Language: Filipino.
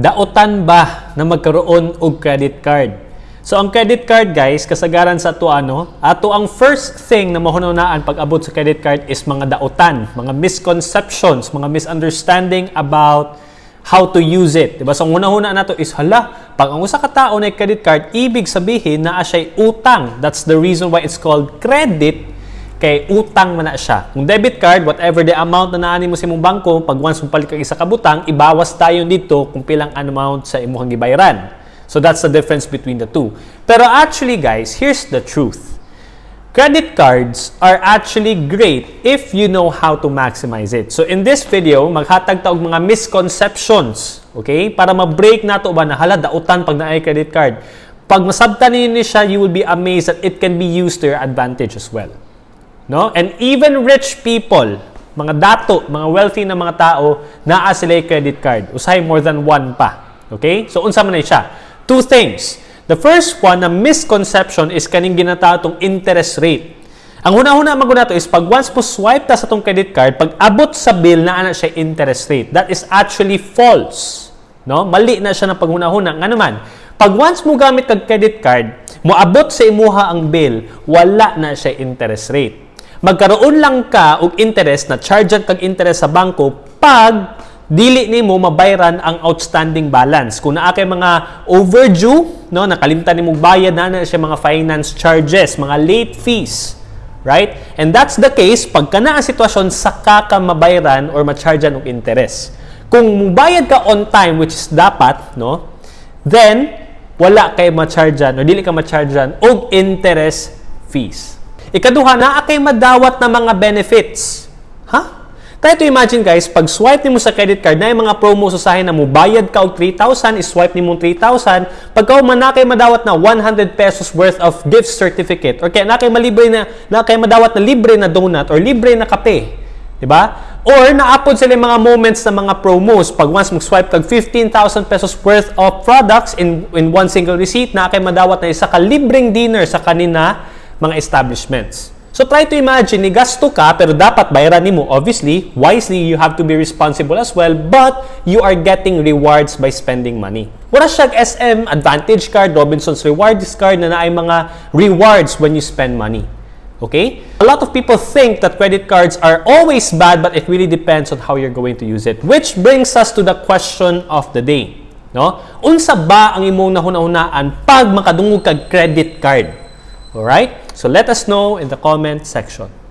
daotan ba na magkaroon og credit card? So ang credit card guys, kasagaran sa ato ano, ato ang first thing na mahunahunaan pag abot sa credit card is mga daotan, mga misconceptions, mga misunderstanding about how to use it. Diba? So, ang una-una nato is, hala, pag ang usa ka tao na credit card, ibig sabihin na siya utang. That's the reason why it's called credit, kay utang man na siya. Kung debit card, whatever the amount na naani mo sa imong bangko, pag once mo palit kag isa ka butang, ibawas tayo dito kung pilang amount sa imong gibayaran. So, that's the difference between the two. Pero actually, guys, here's the truth. Credit cards are actually great if you know how to maximize it. So in this video, maghatag ta og mga misconceptions, okay? Para ma-break nato ba na hala dautan pag naay credit card. Pag masabtan ninyo siya, you will be amazed that it can be used to your advantage as well. No? And even rich people, mga dato, mga wealthy na mga tao, naa sila credit card. Usahay more than one pa. Okay? So unsa man na siya? Two things. The first one na misconception is kaning ginatawag interest rate. Ang una-una maguna to is pag once mo swipe ta sa tong credit card, pag abot sa bill na ana siya interest rate. That is actually false. No? Mali na siya ng paghuna-huna. Nga naman, pag once mo gamit kag credit card, mo abot sa imuha ang bill, wala na siya interest rate. Magkaroon lang ka og interest na chargean kag interest sa bangko pag dili nimo mabayran ang outstanding balance. Kung naa kay mga overdue, no, nakalimtan nimo bayad na na siya mga finance charges, mga late fees, right? And that's the case pag kana ang sitwasyon saka ka mabayran or ma-chargean og interest. Kung mubayad ka on time which is dapat, no, then wala kay ma-chargean or dili ka ma-chargean og interest fees. Ikaduha na kay madawat na mga benefits. Ha? Try to imagine guys, pag swipe nimo sa credit card na yung mga promo sa na mo, bayad ka og 3,000, is-swipe nimo 3,000, pagka man na kay madawat na 100 pesos worth of gift certificate or kaya na kay malibre na na kay madawat na libre na donut or libre na kape, di ba? Or naapod sila yung mga moments na mga promos. Pag once mag-swipe kag 15,000 pesos worth of products in in one single receipt, na kay madawat na isa ka libreng dinner sa kanina mga establishments. So try to imagine, gasto ka, pero dapat bayaran nimo. Obviously, wisely, you have to be responsible as well, but you are getting rewards by spending money. Wala siya SM Advantage Card, Robinson's Rewards Card na naay mga rewards when you spend money. Okay? A lot of people think that credit cards are always bad, but it really depends on how you're going to use it. Which brings us to the question of the day. No? Unsa ba ang imong nahuna-hunaan pag makadungog kag credit card? Alright? So let us know in the comment section.